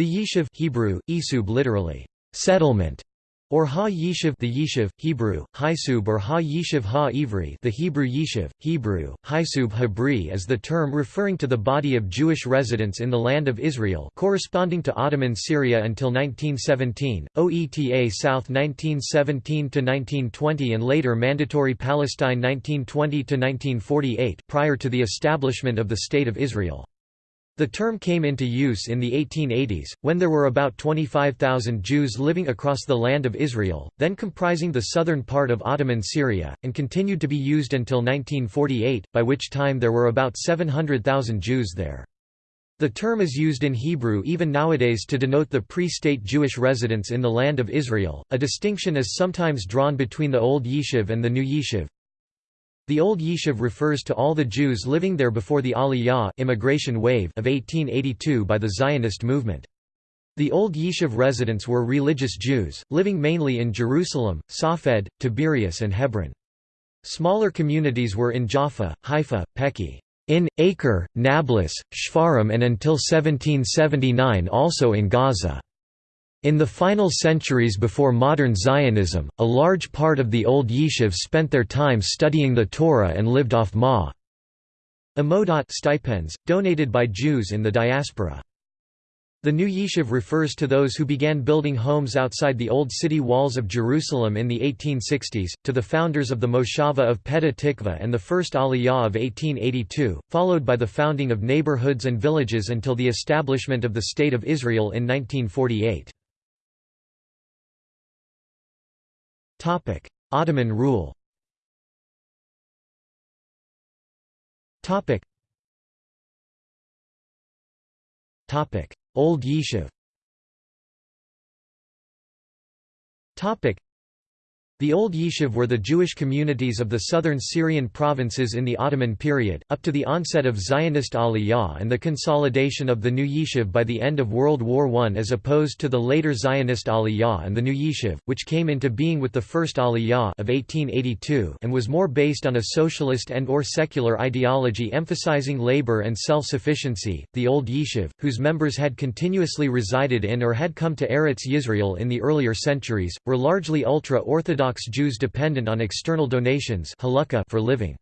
The Yishuv Hebrew, Isub literally, settlement, or Ha Yishuv the Yishuv, Hebrew, Hisub or Ha Yishuv Ha Ivri the Hebrew Yishuv, Hebrew, Hisub Hebri is the term referring to the body of Jewish residents in the land of Israel corresponding to Ottoman Syria until 1917, OETA South 1917–1920 and later Mandatory Palestine 1920–1948 prior to the establishment of the State of Israel. The term came into use in the 1880s, when there were about 25,000 Jews living across the land of Israel, then comprising the southern part of Ottoman Syria, and continued to be used until 1948, by which time there were about 700,000 Jews there. The term is used in Hebrew even nowadays to denote the pre-state Jewish residents in the land of Israel. A distinction is sometimes drawn between the Old Yishuv and the New Yishuv. The Old Yishuv refers to all the Jews living there before the Aliyah immigration wave of 1882 by the Zionist movement. The Old Yishuv residents were religious Jews, living mainly in Jerusalem, Safed, Tiberias and Hebron. Smaller communities were in Jaffa, Haifa, Peki, in, Acre, Nablus, Shfar'am and until 1779 also in Gaza. In the final centuries before modern Zionism, a large part of the old yishuv spent their time studying the Torah and lived off ma amodot stipends, donated by Jews in the diaspora. The new yishuv refers to those who began building homes outside the old city walls of Jerusalem in the 1860s, to the founders of the Moshava of Petah Tikva and the first Aliyah of 1882, followed by the founding of neighborhoods and villages until the establishment of the State of Israel in 1948. Topic: Ottoman rule. Topic. Old Yishuv. Topic: the Old Yishuv were the Jewish communities of the southern Syrian provinces in the Ottoman period, up to the onset of Zionist Aliyah and the consolidation of the New Yishuv by the end of World War I as opposed to the later Zionist Aliyah and the New Yishuv, which came into being with the First Aliyah of 1882 and was more based on a socialist and or secular ideology emphasizing labor and self-sufficiency. The Old Yishuv, whose members had continuously resided in or had come to Eretz Yisrael in the earlier centuries, were largely ultra-Orthodox Orthodox Jews dependent on external donations for living.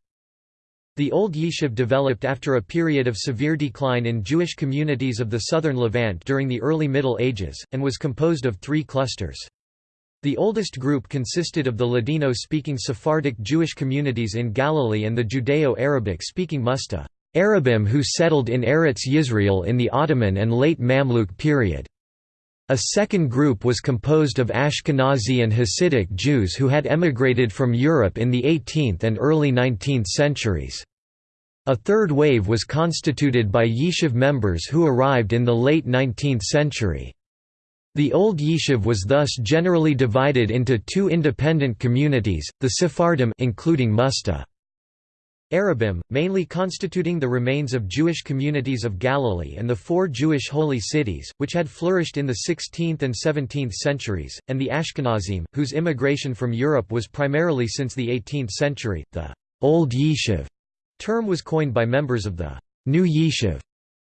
The Old Yishuv developed after a period of severe decline in Jewish communities of the southern Levant during the early Middle Ages, and was composed of three clusters. The oldest group consisted of the Ladino-speaking Sephardic Jewish communities in Galilee and the Judeo-Arabic-speaking Musta Arabim who settled in Eretz Yisrael in the Ottoman and late Mamluk period. A second group was composed of Ashkenazi and Hasidic Jews who had emigrated from Europe in the 18th and early 19th centuries. A third wave was constituted by Yishuv members who arrived in the late 19th century. The Old Yishuv was thus generally divided into two independent communities, the Sephardim including Musta Arabim, mainly constituting the remains of Jewish communities of Galilee and the four Jewish holy cities, which had flourished in the 16th and 17th centuries, and the Ashkenazim, whose immigration from Europe was primarily since the 18th century. The Old Yishuv term was coined by members of the New Yishuv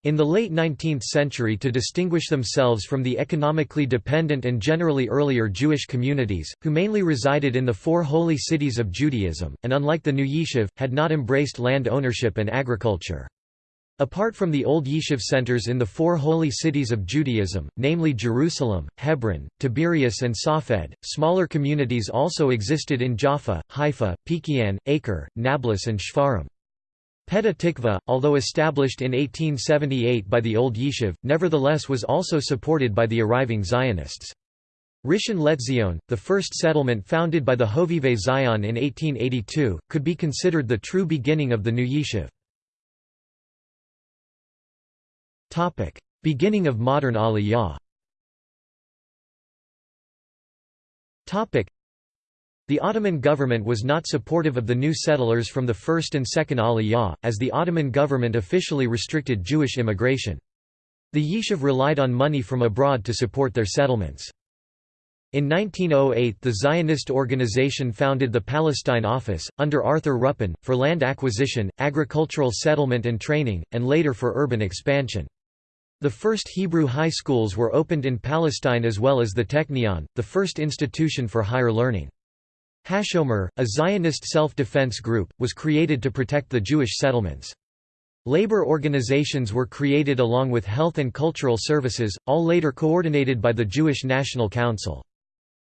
in the late 19th century to distinguish themselves from the economically dependent and generally earlier Jewish communities, who mainly resided in the four holy cities of Judaism, and unlike the new Yishuv, had not embraced land ownership and agriculture. Apart from the old Yishuv centers in the four holy cities of Judaism, namely Jerusalem, Hebron, Tiberias and Safed, smaller communities also existed in Jaffa, Haifa, Peki'in, Acre, Nablus and Shfar'am. Petah Tikva, although established in 1878 by the Old Yishuv, nevertheless was also supported by the arriving Zionists. Rishon LeZion, the first settlement founded by the Hovevei Zion in 1882, could be considered the true beginning of the new Yishuv. Beginning of modern Aliyah the Ottoman government was not supportive of the new settlers from the first and second Aliyah, as the Ottoman government officially restricted Jewish immigration. The Yishuv relied on money from abroad to support their settlements. In 1908 the Zionist organization founded the Palestine Office, under Arthur Ruppin, for land acquisition, agricultural settlement and training, and later for urban expansion. The first Hebrew high schools were opened in Palestine as well as the Technion, the first institution for higher learning. Hashomer, a Zionist self-defense group, was created to protect the Jewish settlements. Labor organizations were created along with health and cultural services, all later coordinated by the Jewish National Council.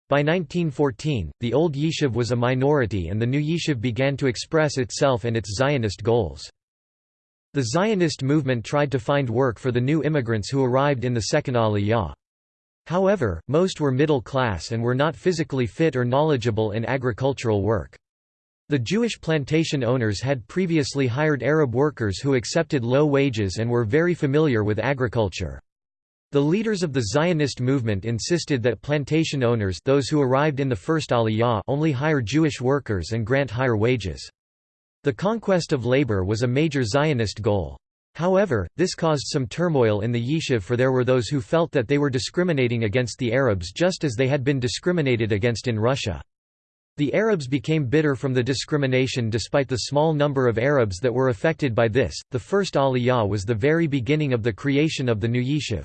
By 1914, the old yishuv was a minority and the new yishuv began to express itself and its Zionist goals. The Zionist movement tried to find work for the new immigrants who arrived in the second Aliyah. However, most were middle class and were not physically fit or knowledgeable in agricultural work. The Jewish plantation owners had previously hired Arab workers who accepted low wages and were very familiar with agriculture. The leaders of the Zionist movement insisted that plantation owners those who arrived in the first Aliyah only hire Jewish workers and grant higher wages. The conquest of labor was a major Zionist goal. However, this caused some turmoil in the yishuv for there were those who felt that they were discriminating against the Arabs just as they had been discriminated against in Russia. The Arabs became bitter from the discrimination despite the small number of Arabs that were affected by this. The first Aliyah was the very beginning of the creation of the new yishuv.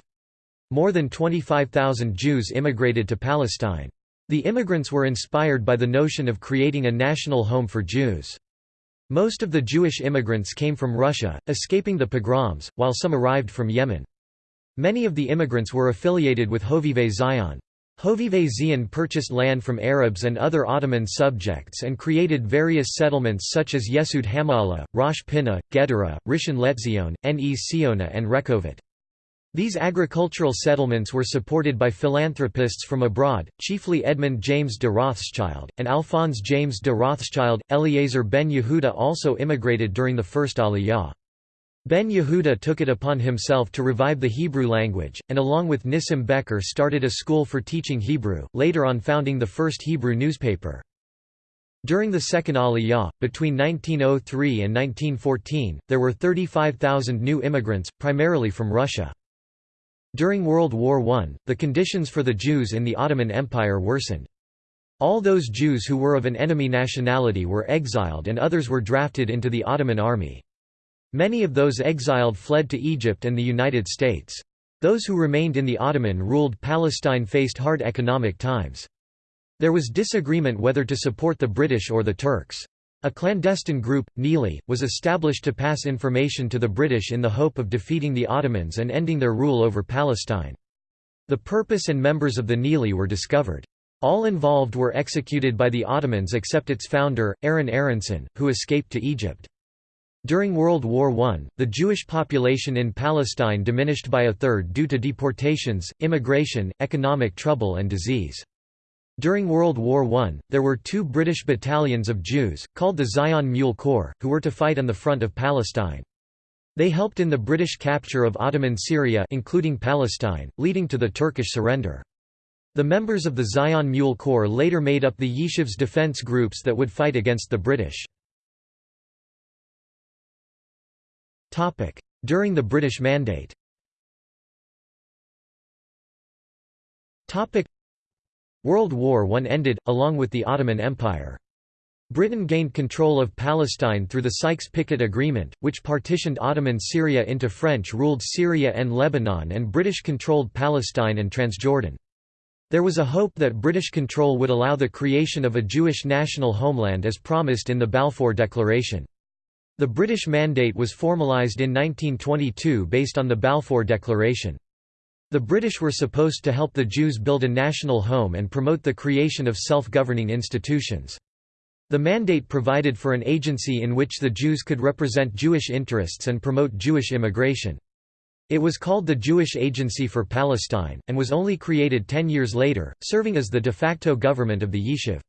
More than 25,000 Jews immigrated to Palestine. The immigrants were inspired by the notion of creating a national home for Jews. Most of the Jewish immigrants came from Russia, escaping the pogroms, while some arrived from Yemen. Many of the immigrants were affiliated with Hovevei Zion. Hovevei Zion purchased land from Arabs and other Ottoman subjects and created various settlements such as Yesud HaMa'ala, Rosh Pinna, Gedera, Rishon Letzion, Ness Ziona and Rehovot. These agricultural settlements were supported by philanthropists from abroad, chiefly Edmund James de Rothschild, and Alphonse James de Rothschild. Eliezer ben Yehuda also immigrated during the First Aliyah. Ben Yehuda took it upon himself to revive the Hebrew language, and along with Nissim Behar started a school for teaching Hebrew, later on founding the first Hebrew newspaper. During the Second Aliyah, between 1903 and 1914, there were 35,000 new immigrants, primarily from Russia. During World War I, the conditions for the Jews in the Ottoman Empire worsened. All those Jews who were of an enemy nationality were exiled and others were drafted into the Ottoman army. Many of those exiled fled to Egypt and the United States. Those who remained in the Ottoman-ruled Palestine faced hard economic times. There was disagreement whether to support the British or the Turks. A clandestine group, Nili, was established to pass information to the British in the hope of defeating the Ottomans and ending their rule over Palestine. The purpose and members of the Nili were discovered. All involved were executed by the Ottomans except its founder, Aaron Aaronsohn, who escaped to Egypt. During World War I, the Jewish population in Palestine diminished by a third due to deportations, immigration, economic trouble and disease. During World War I, there were two British battalions of Jews, called the Zion Mule Corps, who were to fight on the front of Palestine. They helped in the British capture of Ottoman Syria including Palestine, leading to the Turkish surrender. The members of the Zion Mule Corps later made up the Yishuv's defense groups that would fight against the British. During the British Mandate World War I ended, along with the Ottoman Empire. Britain gained control of Palestine through the Sykes-Picot Agreement, which partitioned Ottoman Syria into French-ruled Syria and Lebanon and British-controlled Palestine and Transjordan. There was a hope that British control would allow the creation of a Jewish national homeland as promised in the Balfour Declaration. The British Mandate was formalised in 1922 based on the Balfour Declaration. The British were supposed to help the Jews build a national home and promote the creation of self-governing institutions. The mandate provided for an agency in which the Jews could represent Jewish interests and promote Jewish immigration. It was called the Jewish Agency for Palestine, and was only created ten years later, serving as the de facto government of the Yishuv.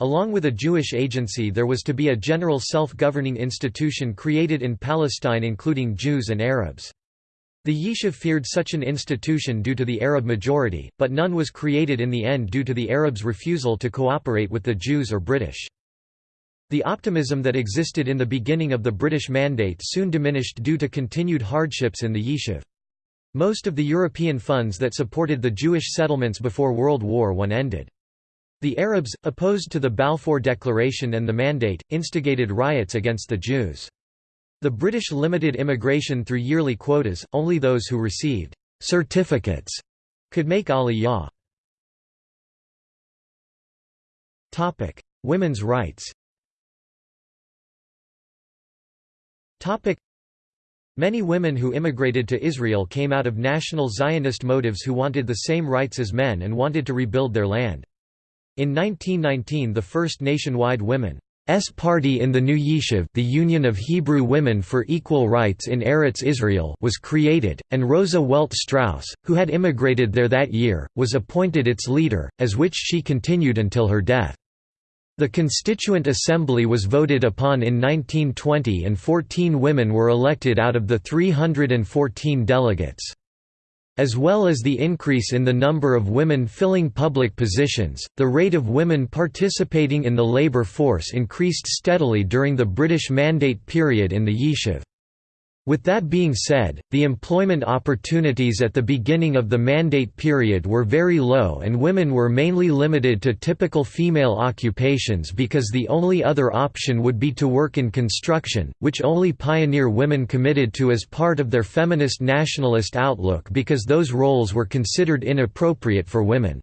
Along with a Jewish agency there was to be a general self-governing institution created in Palestine including Jews and Arabs. The Yishuv feared such an institution due to the Arab majority, but none was created in the end due to the Arabs' refusal to cooperate with the Jews or British. The optimism that existed in the beginning of the British Mandate soon diminished due to continued hardships in the Yishuv. Most of the European funds that supported the Jewish settlements before World War I ended. The Arabs, opposed to the Balfour Declaration and the Mandate, instigated riots against the Jews. The British limited immigration through yearly quotas, only those who received «certificates» could make aliyah. Topic: Women's rights Topic: Many women who immigrated to Israel came out of national Zionist motives who wanted the same rights as men and wanted to rebuild their land. In 1919 the first nationwide women S party in the New Yishuv the Union of Hebrew Women for Equal Rights in Eretz Israel was created, and Rosa Welt Strauss, who had immigrated there that year, was appointed its leader, as which she continued until her death. The Constituent Assembly was voted upon in 1920 and 14 women were elected out of the 314 delegates. As well as the increase in the number of women filling public positions, the rate of women participating in the labor force increased steadily during the British Mandate period in the Yishuv. With that being said, the employment opportunities at the beginning of the mandate period were very low and women were mainly limited to typical female occupations because the only other option would be to work in construction, which only pioneer women committed to as part of their feminist nationalist outlook because those roles were considered inappropriate for women.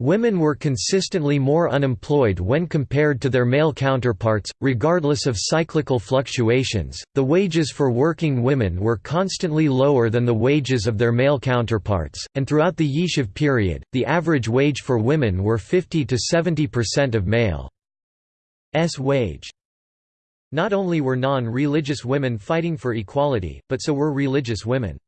Women were consistently more unemployed when compared to their male counterparts, regardless of cyclical fluctuations. The wages for working women were constantly lower than the wages of their male counterparts, and throughout the Yishuv period, the average wage for women were 50 to 70% of male's wage. Not only were non-religious women fighting for equality, but so were religious women.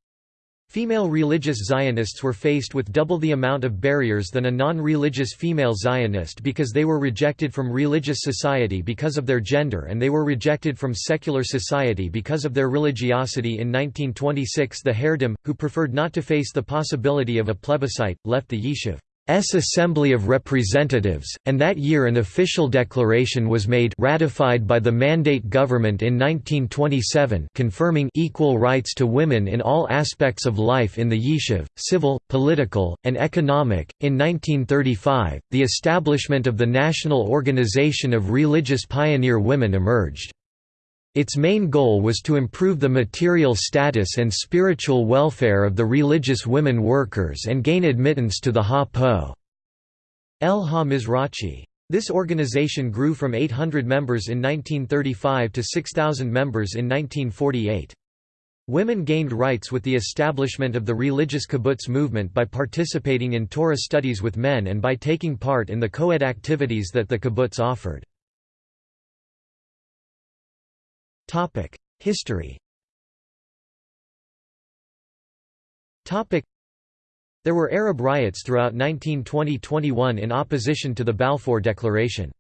Female religious Zionists were faced with double the amount of barriers than a non-religious female Zionist because they were rejected from religious society because of their gender and they were rejected from secular society because of their religiosity in 1926 the Haredim, who preferred not to face the possibility of a plebiscite, left the Yishuv. S Assembly of Representatives, and that year an official declaration was made ratified by the Mandate government in 1927 confirming equal rights to women in all aspects of life in the Yishuv, civil, political, and economic. In 1935, the establishment of the National Organization of Religious Pioneer Women emerged. Its main goal was to improve the material status and spiritual welfare of the religious women workers and gain admittance to the Ha-Po. El Ha-Mizrachi. This organization grew from 800 members in 1935 to 6,000 members in 1948. Women gained rights with the establishment of the religious kibbutz movement by participating in Torah studies with men and by taking part in the co-ed activities that the kibbutz offered. Topic: History. Topic: There were Arab riots throughout 1920–21 in opposition to the Balfour Declaration.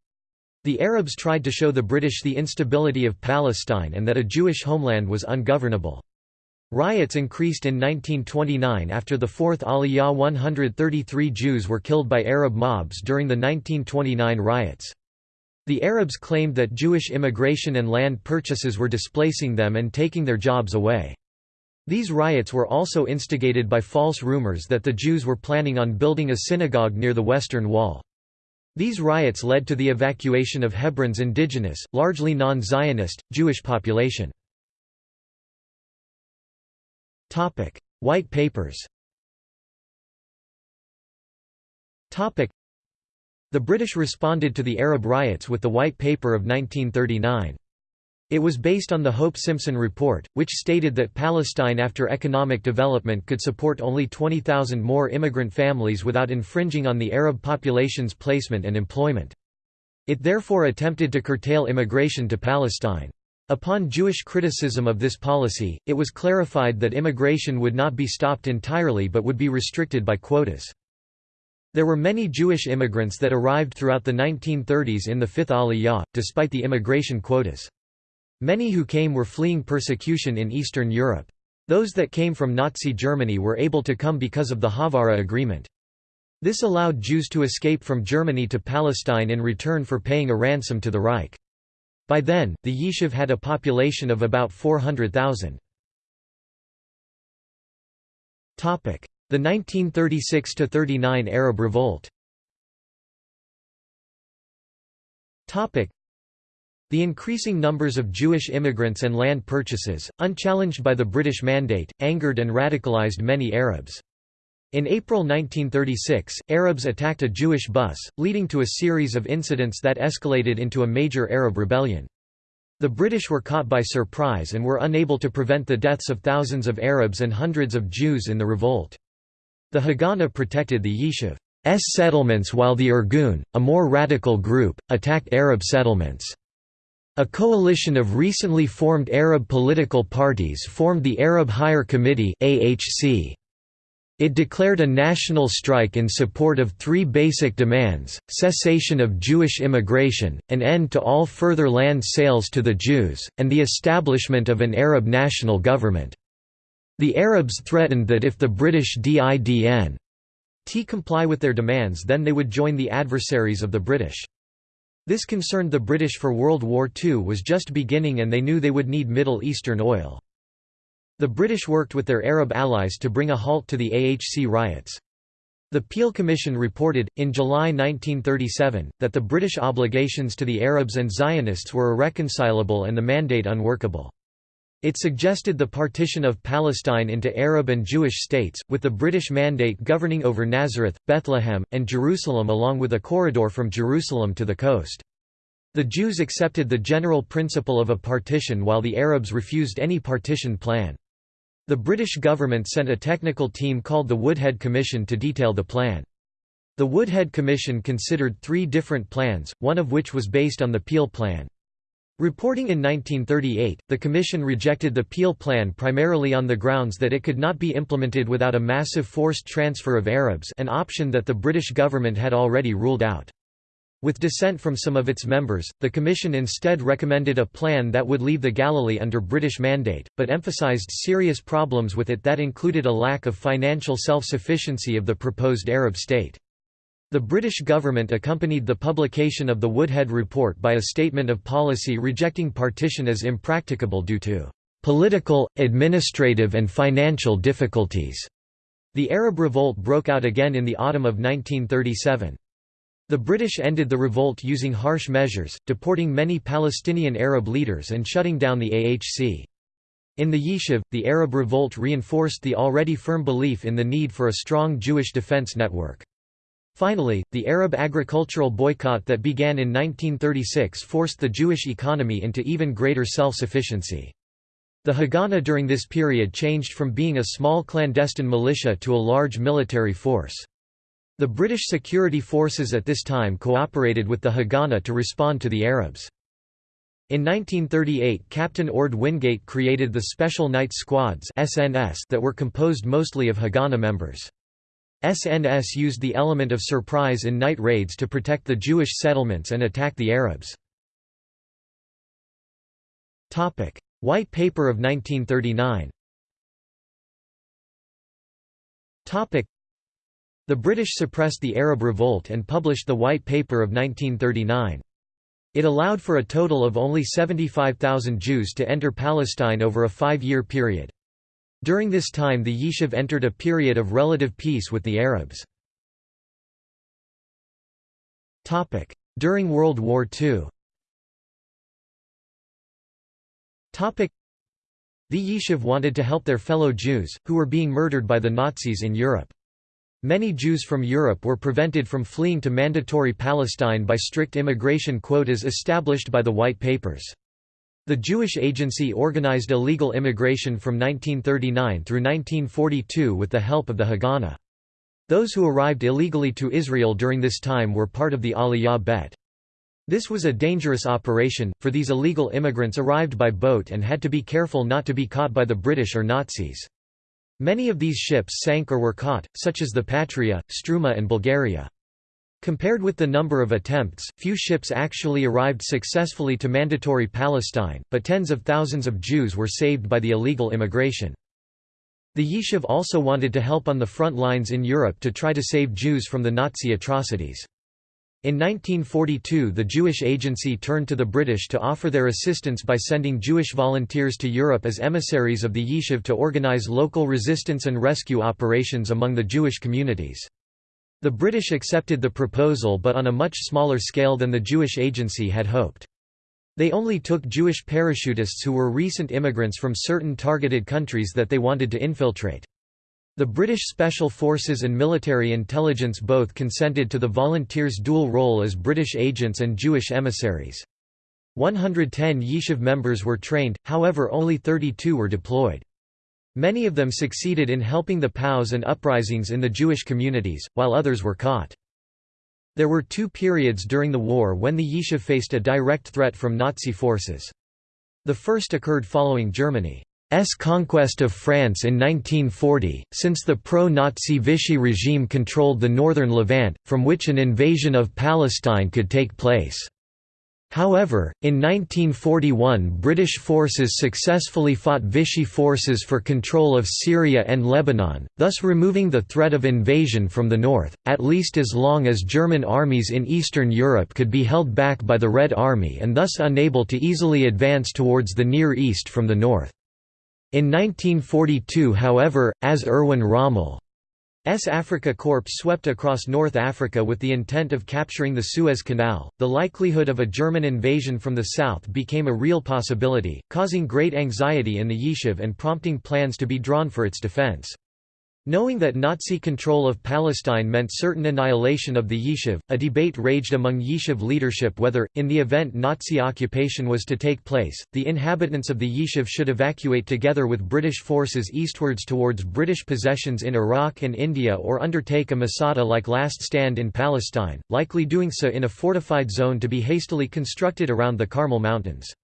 The Arabs tried to show the British the instability of Palestine and that a Jewish homeland was ungovernable. Riots increased in 1929 after the Fourth Aliyah 133 Jews were killed by Arab mobs during the 1929 riots. The Arabs claimed that Jewish immigration and land purchases were displacing them and taking their jobs away. These riots were also instigated by false rumors that the Jews were planning on building a synagogue near the Western Wall. These riots led to the evacuation of Hebron's indigenous, largely non-Zionist, Jewish population. White Papers the British responded to the Arab riots with the White Paper of 1939. It was based on the Hope-Simpson Report, which stated that Palestine after economic development could support only 20,000 more immigrant families without infringing on the Arab population's placement and employment. It therefore attempted to curtail immigration to Palestine. Upon Jewish criticism of this policy, it was clarified that immigration would not be stopped entirely but would be restricted by quotas. There were many Jewish immigrants that arrived throughout the 1930s in the Fifth Aliyah, despite the immigration quotas. Many who came were fleeing persecution in Eastern Europe. Those that came from Nazi Germany were able to come because of the Haavara Agreement. This allowed Jews to escape from Germany to Palestine in return for paying a ransom to the Reich. By then, the Yishuv had a population of about 400,000. The 1936–39 Arab Revolt The increasing numbers of Jewish immigrants and land purchases, unchallenged by the British Mandate, angered and radicalized many Arabs. In April 1936, Arabs attacked a Jewish bus, leading to a series of incidents that escalated into a major Arab rebellion. The British were caught by surprise and were unable to prevent the deaths of thousands of Arabs and hundreds of Jews in the revolt. The Haganah protected the Yishuv's settlements while the Irgun, a more radical group, attacked Arab settlements. A coalition of recently formed Arab political parties formed the Arab Higher Committee AHC. It declared a national strike in support of three basic demands, cessation of Jewish immigration, an end to all further land sales to the Jews, and the establishment of an Arab national government. The Arabs threatened that if the British didn't comply with their demands then they would join the adversaries of the British. This concerned the British for World War II was just beginning and they knew they would need Middle Eastern oil. The British worked with their Arab allies to bring a halt to the AHC riots. The Peel Commission reported, in July 1937, that the British obligations to the Arabs and Zionists were irreconcilable and the mandate unworkable. It suggested the partition of Palestine into Arab and Jewish states, with the British Mandate governing over Nazareth, Bethlehem, and Jerusalem along with a corridor from Jerusalem to the coast. The Jews accepted the general principle of a partition while the Arabs refused any partition plan. The British government sent a technical team called the Woodhead Commission to detail the plan. The Woodhead Commission considered three different plans, one of which was based on the Peel Plan. Reporting in 1938, the Commission rejected the Peel Plan primarily on the grounds that it could not be implemented without a massive forced transfer of Arabs an option that the British government had already ruled out. With dissent from some of its members, the Commission instead recommended a plan that would leave the Galilee under British mandate, but emphasised serious problems with it that included a lack of financial self-sufficiency of the proposed Arab state. The British government accompanied the publication of the Woodhead Report by a statement of policy rejecting partition as impracticable due to political, administrative and financial difficulties. The Arab Revolt broke out again in the autumn of 1937. The British ended the revolt using harsh measures, deporting many Palestinian Arab leaders and shutting down the AHC. In the Yishuv, the Arab revolt reinforced the already firm belief in the need for a strong Jewish defense network. Finally, the Arab agricultural boycott that began in 1936 forced the Jewish economy into even greater self-sufficiency. The Haganah during this period changed from being a small clandestine militia to a large military force. The British security forces at this time cooperated with the Haganah to respond to the Arabs. In 1938 Captain Orde Wingate created the Special Night Squads that were composed mostly of Haganah members. SNS used the element of surprise in night raids to protect the Jewish settlements and attack the Arabs. White Paper of 1939 The British suppressed the Arab Revolt and published the White Paper of 1939. It allowed for a total of only 75,000 Jews to enter Palestine over a five-year period. During this time the Yishuv entered a period of relative peace with the Arabs. During World War II The Yishuv wanted to help their fellow Jews, who were being murdered by the Nazis in Europe. Many Jews from Europe were prevented from fleeing to mandatory Palestine by strict immigration quotas established by the White Papers. The Jewish Agency organized illegal immigration from 1939 through 1942 with the help of the Haganah. Those who arrived illegally to Israel during this time were part of the Aliyah Bet. This was a dangerous operation, for these illegal immigrants arrived by boat and had to be careful not to be caught by the British or Nazis. Many of these ships sank or were caught, such as the Patria, Struma and Bulgaria. Compared with the number of attempts, few ships actually arrived successfully to Mandatory Palestine, but tens of thousands of Jews were saved by the illegal immigration. The Yishuv also wanted to help on the front lines in Europe to try to save Jews from the Nazi atrocities. In 1942 the Jewish Agency turned to the British to offer their assistance by sending Jewish volunteers to Europe as emissaries of the Yishuv to organize local resistance and rescue operations among the Jewish communities. The British accepted the proposal but on a much smaller scale than the Jewish Agency had hoped. They only took Jewish parachutists who were recent immigrants from certain targeted countries that they wanted to infiltrate. The British Special Forces and military intelligence both consented to the volunteers' dual role as British agents and Jewish emissaries. 110 Yishuv members were trained, however only 32 were deployed. Many of them succeeded in helping the POWs and uprisings in the Jewish communities, while others were caught. There were two periods during the war when the Yishuv faced a direct threat from Nazi forces. The first occurred following Germany. S conquest of France in 1940, since the pro-Nazi Vichy regime controlled the northern Levant, from which an invasion of Palestine could take place. However, in 1941 British forces successfully fought Vichy forces for control of Syria and Lebanon, thus removing the threat of invasion from the north, at least as long as German armies in Eastern Europe could be held back by the Red Army and thus unable to easily advance towards the Near East from the north. In 1942 however, as Erwin Rommel's Afrika Korps swept across North Africa with the intent of capturing the Suez Canal, the likelihood of a German invasion from the south became a real possibility, causing great anxiety in the Yishuv and prompting plans to be drawn for its defense. Knowing that Nazi control of Palestine meant certain annihilation of the Yishuv, a debate raged among Yishuv leadership whether, in the event Nazi occupation was to take place, the inhabitants of the Yishuv should evacuate together with British forces eastwards towards British possessions in Iraq and India or undertake a Masada-like last stand in Palestine, likely doing so in a fortified zone to be hastily constructed around the Carmel Mountains.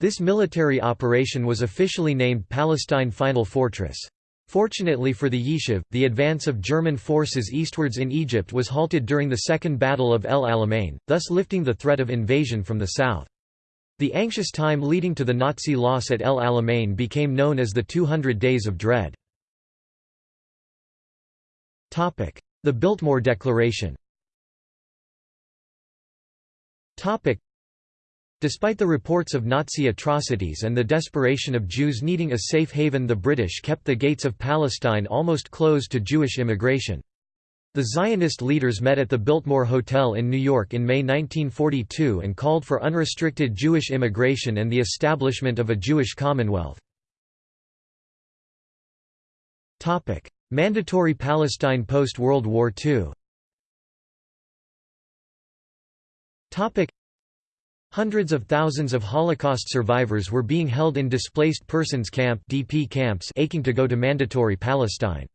This military operation was officially named Palestine Final Fortress. Fortunately for the Yishuv, the advance of German forces eastwards in Egypt was halted during the Second Battle of El Alamein, thus lifting the threat of invasion from the south. The anxious time leading to the Nazi loss at El Alamein became known as the 200 Days of Dread. The Biltmore Declaration Despite the reports of Nazi atrocities and the desperation of Jews needing a safe haven the British kept the gates of Palestine almost closed to Jewish immigration. The Zionist leaders met at the Biltmore Hotel in New York in May 1942 and called for unrestricted Jewish immigration and the establishment of a Jewish Commonwealth. Mandatory Palestine post-World War II Hundreds of thousands of Holocaust survivors were being held in displaced persons camp (DP camps aching to go to mandatory Palestine.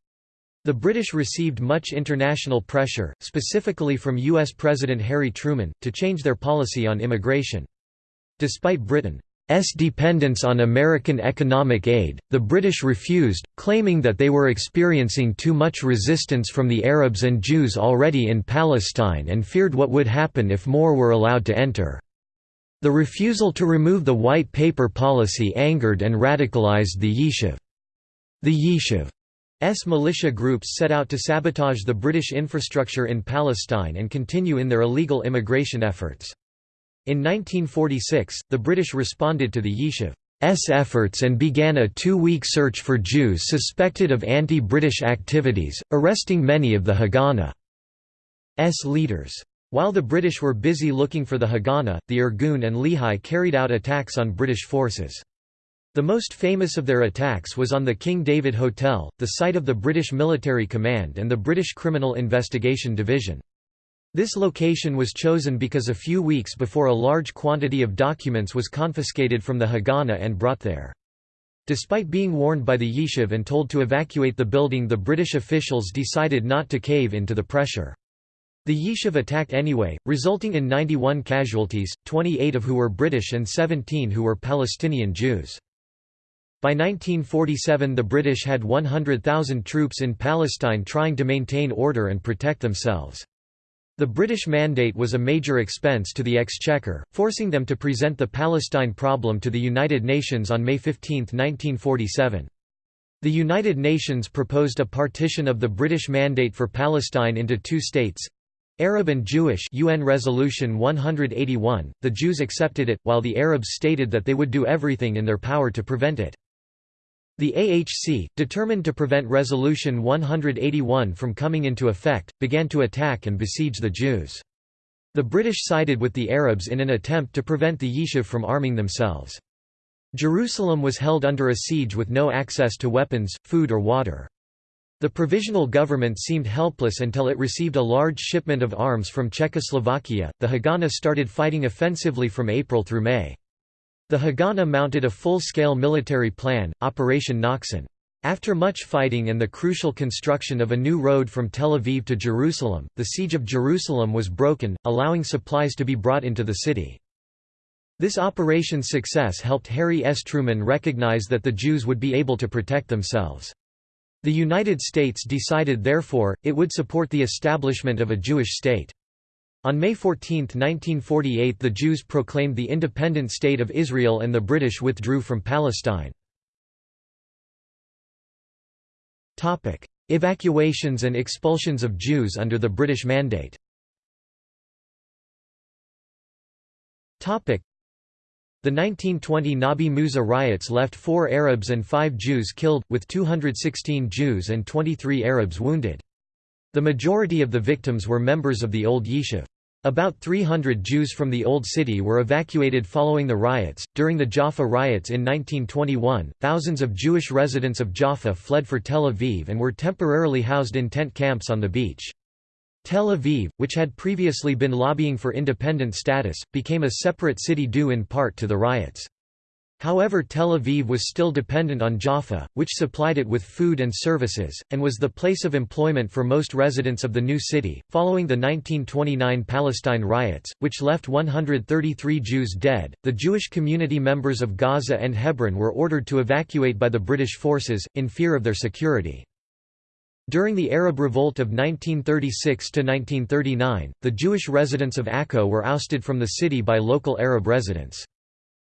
The British received much international pressure, specifically from US President Harry Truman, to change their policy on immigration. Despite Britain's dependence on American economic aid, the British refused, claiming that they were experiencing too much resistance from the Arabs and Jews already in Palestine and feared what would happen if more were allowed to enter. The refusal to remove the white paper policy angered and radicalized the Yishuv. The Yishuv's militia groups set out to sabotage the British infrastructure in Palestine and continue in their illegal immigration efforts. In 1946, the British responded to the Yishuv's efforts and began a two-week search for Jews suspected of anti-British activities, arresting many of the Haganah's leaders. While the British were busy looking for the Haganah, the Irgun and Lehi carried out attacks on British forces. The most famous of their attacks was on the King David Hotel, the site of the British Military Command and the British Criminal Investigation Division. This location was chosen because a few weeks before a large quantity of documents was confiscated from the Haganah and brought there. Despite being warned by the Yishuv and told to evacuate the building the British officials decided not to cave into the pressure. The Yishuv attacked anyway, resulting in 91 casualties, 28 of who were British and 17 who were Palestinian Jews. By 1947 the British had 100,000 troops in Palestine trying to maintain order and protect themselves. The British mandate was a major expense to the Exchequer, forcing them to present the Palestine problem to the United Nations on May 15, 1947. The United Nations proposed a partition of the British Mandate for Palestine into two states, Arab and Jewish UN Resolution 181, the Jews accepted it, while the Arabs stated that they would do everything in their power to prevent it. The AHC, determined to prevent Resolution 181 from coming into effect, began to attack and besiege the Jews. The British sided with the Arabs in an attempt to prevent the Yishuv from arming themselves. Jerusalem was held under a siege with no access to weapons, food or water. The provisional government seemed helpless until it received a large shipment of arms from Czechoslovakia. The Haganah started fighting offensively from April through May. The Haganah mounted a full-scale military plan, Operation Nachshon. After much fighting and the crucial construction of a new road from Tel Aviv to Jerusalem, the siege of Jerusalem was broken, allowing supplies to be brought into the city. This operation's success helped Harry S. Truman recognize that the Jews would be able to protect themselves. The United States decided therefore, it would support the establishment of a Jewish state. On May 14, 1948 the Jews proclaimed the independent State of Israel and the British withdrew from Palestine. Evacuations and expulsions of Jews under the British Mandate. The 1920 Nabi Musa riots left 4 Arabs and 5 Jews killed, with 216 Jews and 23 Arabs wounded. The majority of the victims were members of the Old Yishuv. About 300 Jews from the Old City were evacuated following the riots. During the Jaffa riots in 1921, thousands of Jewish residents of Jaffa fled for Tel Aviv and were temporarily housed in tent camps on the beach. Tel Aviv, which had previously been lobbying for independent status, became a separate city due in part to the riots. However Tel Aviv was still dependent on Jaffa, which supplied it with food and services, and was the place of employment for most residents of the new city. Following the 1929 Palestine riots, which left 133 Jews dead, the Jewish community members of Gaza and Hebron were ordered to evacuate by the British forces, in fear of their security. During the Arab Revolt of 1936–1939, the Jewish residents of Akko were ousted from the city by local Arab residents.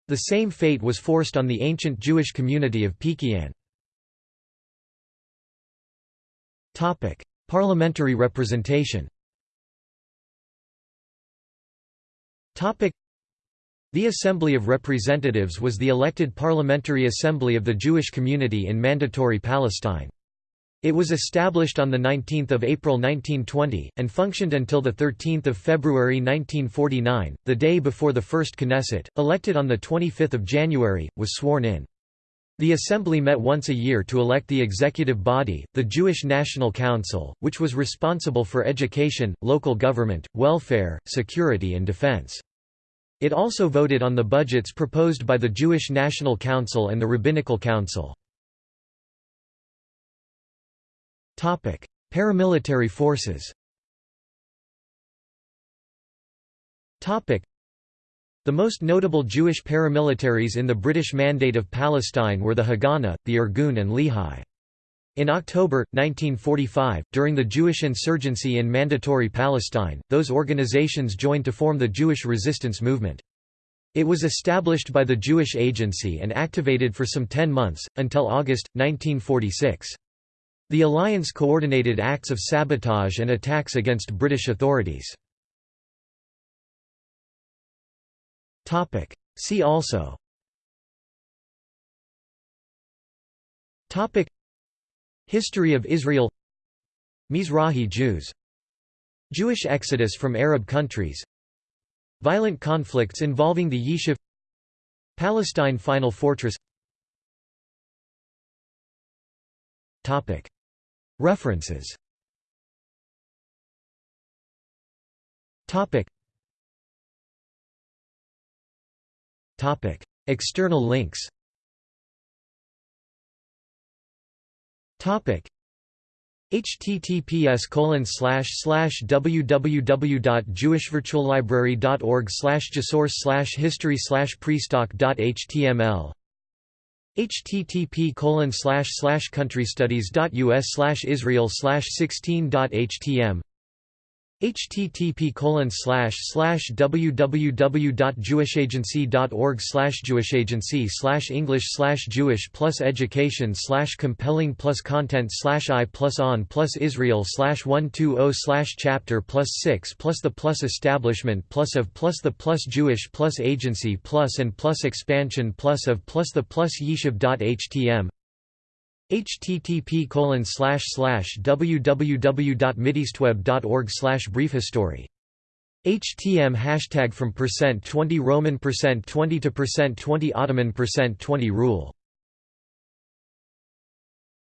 The same fate was forced on the ancient Jewish community of Peki'in. Parliamentary representation the Assembly of Representatives was the elected parliamentary assembly of the Jewish community in Mandatory Palestine. It was established on 19 April 1920, and functioned until 13 February 1949, the day before the first Knesset, elected on 25 January, was sworn in. The assembly met once a year to elect the executive body, the Jewish National Council, which was responsible for education, local government, welfare, security and defense. It also voted on the budgets proposed by the Jewish National Council and the Rabbinical Council. Topic: Paramilitary forces. Topic: The most notable Jewish paramilitaries in the British Mandate of Palestine were the Haganah, the Irgun and Lehi. In October, 1945, during the Jewish insurgency in Mandatory Palestine, those organizations joined to form the Jewish resistance movement. It was established by the Jewish Agency and activated for some ten months, until August, 1946. The alliance coordinated acts of sabotage and attacks against British authorities. See also. History of Israel. Mizrahi Jews. Jewish exodus from Arab countries. Violent conflicts involving the Yishuv. Palestine Final Fortress References. Topic. Topic. External links. Topic. https colon slash slash www.jewishvirtuallibrary.org slash slash history slash prestock.html http colon slash slash countrystudies.us slash israel slash 16.htm http www.jewishagency.org slash jewishagency slash english slash jewish plus education slash compelling plus content slash i plus on plus israel slash 120 slash chapter plus 6 plus the plus establishment plus of plus the plus jewish plus agency plus and plus expansion plus of plus the plus yeshiv.htm http www.mideastweb.org briefhistory. HTM hashtag from percent %20 Roman percent %20 to percent %20 Ottoman percent %20 rule